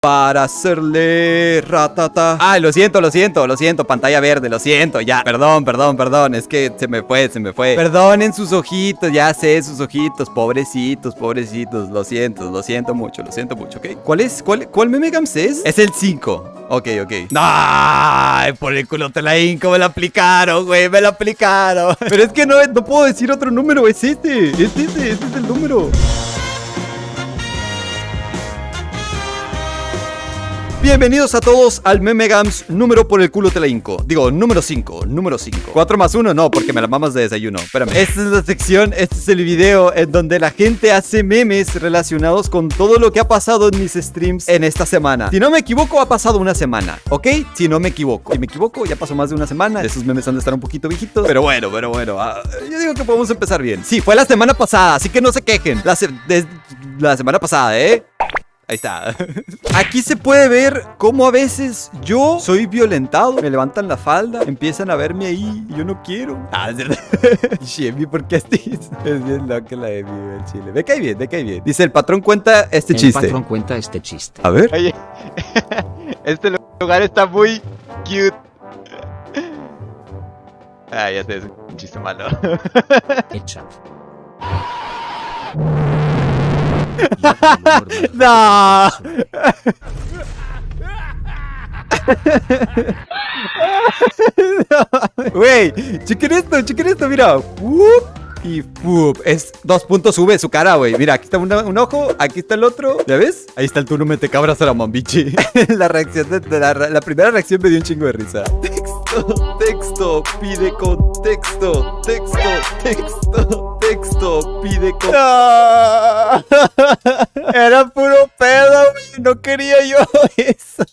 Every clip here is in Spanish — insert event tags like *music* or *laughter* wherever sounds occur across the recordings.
para hacerle ratata. Ay, lo siento, lo siento, lo siento, pantalla verde, lo siento, ya. Perdón, perdón, perdón, es que se me fue, se me fue. Perdonen sus ojitos, ya sé, sus ojitos, pobrecitos, pobrecitos, lo siento, lo siento mucho, lo siento mucho, ¿ok? ¿Cuál es, cuál, cuál meme Gams es? Es el 5. Ok, ok. ¡Ay! Por el culo te la inco, me lo aplicaron, güey, me lo aplicaron. *laughs* Pero es que no, no puedo decir otro número, es este, es este, este es el número. Bienvenidos a todos al Meme Gams número por el culo te la inco. Digo, número 5, número 5. 4 más 1, no, porque me la mamas de desayuno. Espérame. Esta es la sección, este es el video en donde la gente hace memes relacionados con todo lo que ha pasado en mis streams en esta semana. Si no me equivoco, ha pasado una semana, ¿ok? Si no me equivoco. Si me equivoco, ya pasó más de una semana. Esos memes han de estar un poquito viejitos. Pero bueno, pero bueno. ah, yo digo que podemos empezar bien. Sí, fue la semana pasada, así que no se quejen. La, se- la semana pasada, ¿eh? Ahí está. *laughs* Aquí se puede ver cómo a veces yo soy violentado. Me levantan la falda, empiezan a verme ahí y yo no quiero. Ah, es verdad. *laughs* Shemi, ¿por qué así? Es bien loca la de mi el chile. Me cae bien, me cae bien. Dice, el patrón cuenta este El chiste. patrón cuenta este chiste. A ver. Oye, *laughs* este lugar está muy cute. Ah, ya sé, es un chiste malo. Hecha. No. Güey, chequen esto, chequen esto, mira. Whoop y. Es dos puntos sube su cara, güey. Mira, aquí está un ojo, aquí está el otro. ¿Ya ves? Ahí está el turno mete cabras a la mambichi. *laughs* la reacción de, de la, la primera reacción me dio un chingo de risa. Texto, texto, pide contexto. Texto, texto, texto, pide contexto. Era puro pedo, güey. No quería yo eso.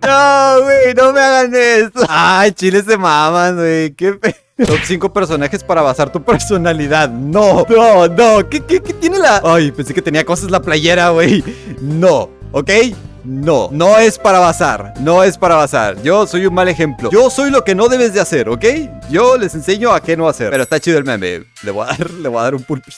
No, güey, no me hagan eso. Ay, chile se maman, güey. Qué pe... Top 5 personajes para basar tu personalidad. No, no, no. ¿Qué, qué, qué tiene la.? Ay, pensé que tenía cosas la playera, güey. No, ¿ok? No, no es para basar, no es para basar. Yo soy un mal ejemplo. Yo soy lo que no debes de hacer, ¿ok? Yo les enseño a qué no hacer. Pero está chido el meme. Le voy a dar, le voy a dar un pulpito.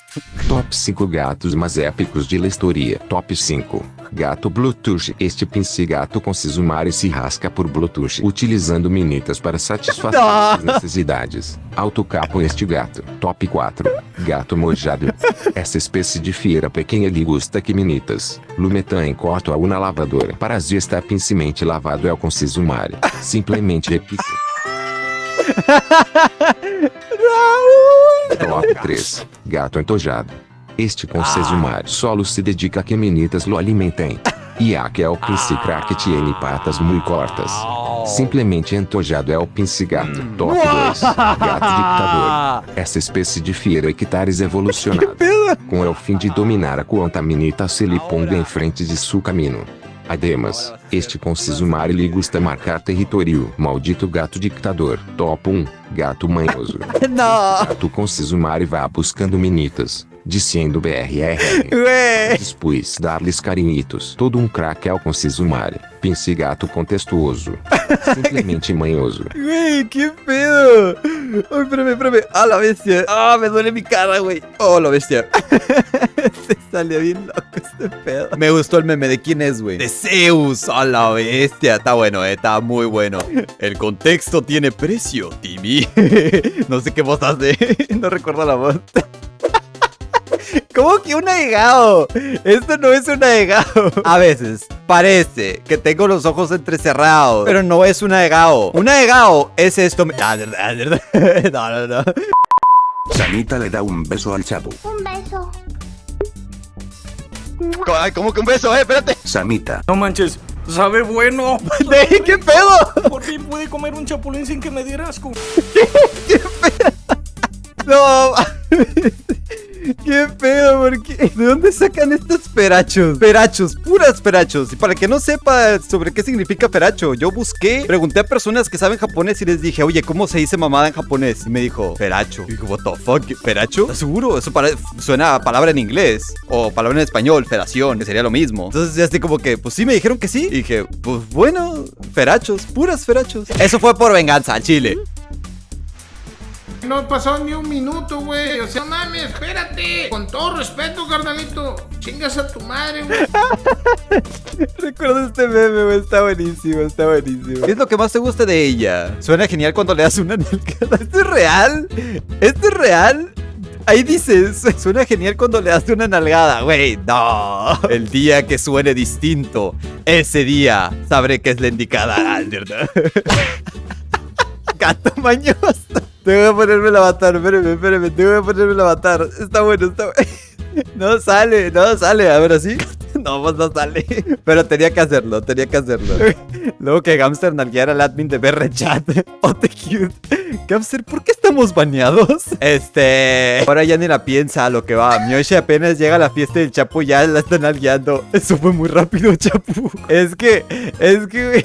Top 5 gatos mais épicos de la historia. Top 5. Gato Bluetooth. Este pince-gato com Sisumari se rasca por Bluetooth, utilizando minitas para satisfazer suas necessidades. Autocapo este gato. Top 4. Gato mojado. Essa espécie de fiera pequena lhe gusta que minitas. Lumetan enquanto a una lavadora. Parasita está pincemente lavado é com Sisumari. Simplesmente repito. *laughs* Top 3. Gato entojado. Este Sesumari solo se dedica a que meninas lo alimentem. E a que é o pince crack tiene patas muito cortas. Simplesmente entojado é o pince gato. Top 2. Gato dictador. Essa espécie de fiera hectares evolucionado. Com é o fim de dominar a quanta menita se lhe ponga em frente de seu caminho. Ademais, este com Sisumari lhe gusta marcar território. Maldito gato dictador. Top 1. Gato manhoso. *laughs* No, Gato com Sisumari vá buscando menitas, dizendo BRR. güey. Depois dar-lhes carinhitos. Todo um craque ao com Sisumari. Pince gato contestuoso. *laughs* Simplesmente manhoso. Güey, qué pedo. Ay, espérame, espérame. Ah, la bestia. Ah, me duele mi cara, güey. Oh, la bestia. *laughs* Se salió bien loco este pedo. Me gustó el meme de quién es, güey. De Zeus. A la bestia. Está bueno, eh. Está muy bueno. El contexto tiene precio, Timmy. *laughs* no sé qué voz hace. no recuerdo la voz. ¿Cómo que un ahegado? Esto no es un ahegado. A veces parece que tengo los ojos entrecerrados, pero no es un ahegado. Un ahegado es esto. Ah, verdad, verdad. No, no, no. Sanita le da un beso al chavo. Un beso. ¿Cómo, ay, ¿cómo que un beso? Eh, espérate. Samita, No manches, sabe bueno. ¿De qué pedo? Por fin pude comer un chapulín sin que me diera asco. *laughs* No. ¿Qué pedo? ¿Por qué? ¿De dónde sacan estos perachos? Perachos, puras perachos. Y para que no sepa sobre qué significa peracho, yo busqué, pregunté a personas que saben japonés y les dije, oye, ¿cómo se dice mamada en japonés? Y me dijo, peracho. Y digo, what the fuck, ¿peracho? ¿Estás seguro? Eso pare- suena a palabra en inglés. O palabra en español, feración, que sería lo mismo. Entonces, ya así como que, pues sí, me dijeron que sí. Y dije, pues bueno, ferachos, puras ferachos. Eso fue por venganza, Chile. No pasó ni un minuto, güey. O sea, no mames, espérate. Con todo respeto, carnalito. Chingas a tu madre, güey. *laughs* Recuerdo este meme, güey. Está buenísimo, está buenísimo. ¿Qué es lo que más te gusta de ella? Suena genial cuando le das una nalgada. *laughs* ¿Esto es real? ¿Esto es real? Ahí dices, *laughs* suena genial cuando le das una nalgada, güey. No. El día que suene distinto, ese día sabré que es la indicada. Gato mañoso. Tengo que ponerme el avatar, espérame, espérame, tengo que ponerme el avatar. Está bueno, está *laughs* bueno. No sale, no sale, a ver así. No, pues no sale. *laughs* Pero tenía que hacerlo, tenía que hacerlo. *laughs* Luego que Gamster nalgueara al admin de BR Chat. *laughs* Oh, te cute. Gamster, ¿por qué estamos baneados? Este. Ahora ya ni la piensa lo que va. Miyoshi apenas llega a la fiesta del Chapu ya la están nalgueando. Eso fue muy rápido, Chapu. Es que. Es que.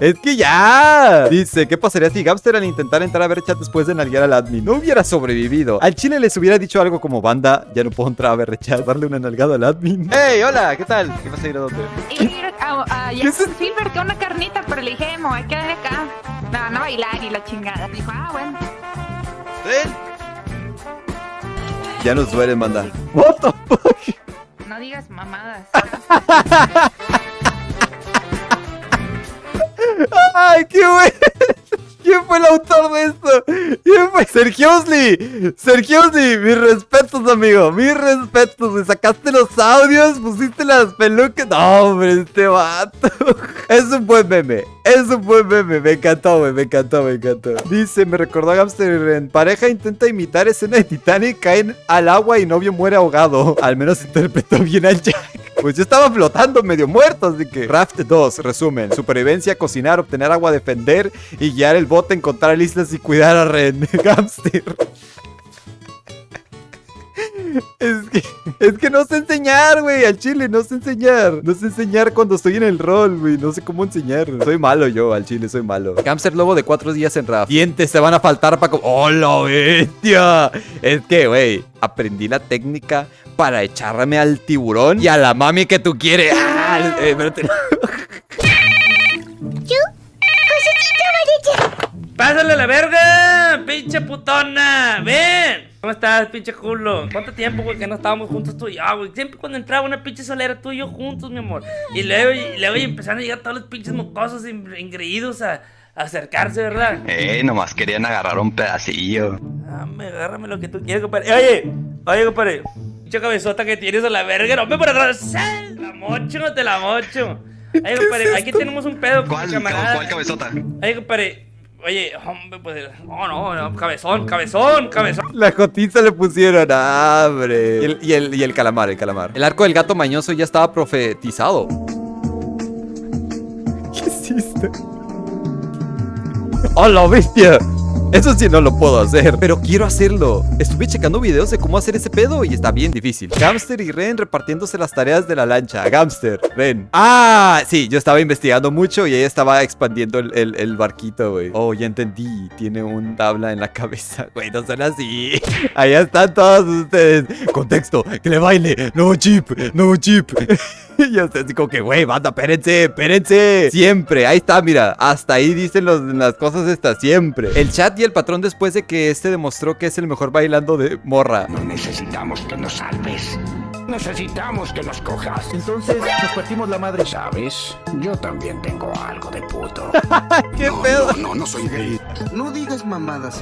Es que ya. Dice, ¿qué pasaría si Gamster al intentar entrar a ver chat después de nalguear al admin no hubiera sobrevivido? Al chile les hubiera dicho algo como banda. Ya no puedo entrar a ver chat. Darle una nalgada al admin. ¡Hey, hola! ¿Qué tal? ¿Qué vas a ir a dónde? Ir a, a, ¿Qué? Silver, que una carnita, pero le dije, me voy a quedar acá. Me van a bailar y la chingada. Dijo, ah, bueno. Ya nos duele, banda. What the fuck? No digas mamadas. *laughs* ¡Ay, qué bueno! ¿Quién fue el autor de esto? ¿Quién fue? Sergio Osli. Sergio Osli, mis respetos, amigo. Mis respetos. Me sacaste los audios, pusiste las pelucas. No, hombre, este vato. *laughs* Es un buen meme. Es un buen meme. Me encantó. Me encantó, me encantó. Dice, me recordó a Gamster pareja intenta imitar escena de Titanic, caen al agua y novio muere ahogado. *laughs* Al menos interpretó bien al Jack. Pues yo estaba flotando medio muerto, así que... Raft 2, resumen. Supervivencia, cocinar, obtener agua, defender y guiar el bote, encontrar islas y cuidar a Ren. *laughs* Gamster. Es que, es que no sé enseñar, güey, al chile, no sé enseñar. No sé enseñar cuando estoy en el rol, güey. No sé cómo enseñar. Soy malo yo, al chile, soy malo. Hamster lobo de cuatro días en Raft. Dientes te van a faltar para... ¡Oh, la bestia! Es que, güey, aprendí la técnica para echarme al tiburón y a la mami que tú quieres. ¡Ah! Eh, espérate. ¡Pásale a la verga! ¡Pinche putona! ¡Ven! ¿Cómo estás, pinche culo? ¿Cuánto tiempo, güey, que no estábamos juntos tú y yo, güey? Siempre cuando entraba una pinche solera tú y yo juntos, mi amor. Y luego, y luego y empezaron a llegar todos los pinches mocosos in- ingreídos a, a acercarse, ¿verdad? Eh, nomás querían agarrar un pedacillo. Dame, agárrame lo que tú quieras, compadre. Eh, Oye, oye, compadre. Pinche cabezota que tienes a la verga. No me por atrás. ¡Sal! La mocho, no te la mocho. *laughs* Oye, compadre, aquí tenemos un pedo ¿Cuál, camarada. cuál cabezota? Oye, compadre. Oye, hombre, pues. No, no, no, cabezón, cabezón, cabezón. La cotiza le pusieron, hambre. Y el, y, el, y el calamar, el calamar. El arco del gato mañoso ya estaba profetizado. ¿Qué hiciste? ¡Oh, la bestia! Eso sí no lo puedo hacer, pero quiero hacerlo. Estuve checando videos de cómo hacer ese pedo y está bien difícil. Gamster y Ren repartiéndose las tareas de la lancha. Gamster, Ren. Ah, sí, yo estaba investigando mucho y ella estaba expandiendo el, el- barquito, güey. Oh, ya entendí. Tiene un tabla en la cabeza. *laughs* Güey, no son así. *laughs* Allá están todos ustedes. Contexto, que le baile. Nuevo chip, nuevo chip. *laughs* *laughs* Y usted así como que, güey, banda, espérense, espérense. Siempre, ahí está, mira. Hasta ahí dicen los- las cosas estas, siempre. El chat y el patrón después de que este demostró que es el mejor bailando de morra. No necesitamos que nos salves. Necesitamos que nos cojas. Entonces nos partimos la madre. ¿Sabes? Yo también tengo algo de puto. *laughs* ¿Qué no, pedo? No, no, no soy gay. No digas mamadas.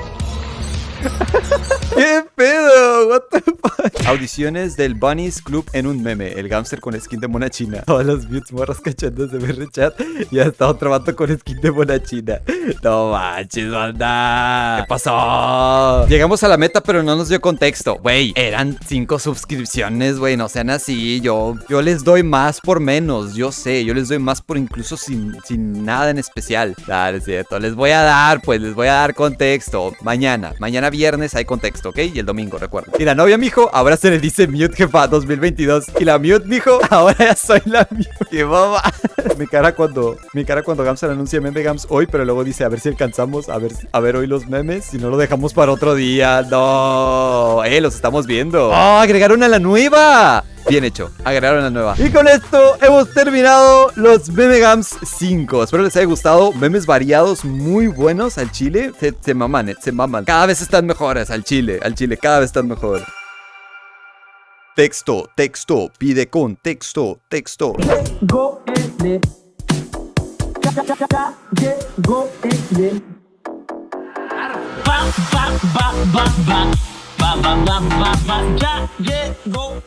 ¿Qué pedo? What the fuck? Audiciones del Bunnies Club en un meme. El gamster con skin de mona china. Todas las mutes morras cachándose de ver chat. Y hasta otro vato con skin de mona china. No manches, banda. ¿Qué pasó? Llegamos a la meta, pero no nos dio contexto. Güey, eran cinco suscripciones, güey. No sean así. Yo, yo les doy más por menos. Yo sé, yo les doy más por incluso sin, sin nada en especial. Dale, es cierto. Les voy a dar, pues, les voy a dar contexto. Mañana, mañana viernes hay contexto, ¿ok? Y el domingo, recuerda. Y la novia, mijo, ahora se le dice mute, jefa, 2022. Y la mute, mijo, *laughs* ahora ya soy la mute. ¡Qué boba! *laughs* mi cara cuando, mi cara cuando Gams anuncia meme Gams hoy, pero luego dice, a ver si alcanzamos, a ver, a ver hoy los memes. Si no lo dejamos para otro día. No, eh, los estamos viendo. ¡Oh, agregaron a la nueva! Bien hecho, agregaron la nueva. Y con esto hemos terminado los Memegams 5. Espero les haya gustado. Memes variados, muy buenos al chile. Se, se maman, eh, se maman. Cada vez están mejores al chile, al chile, cada vez están mejor. Texto, texto, pide contexto, texto. Go el el Ba, ba, ba, ba, ba. Ba, ba, ba, ba, ba. Ya llegó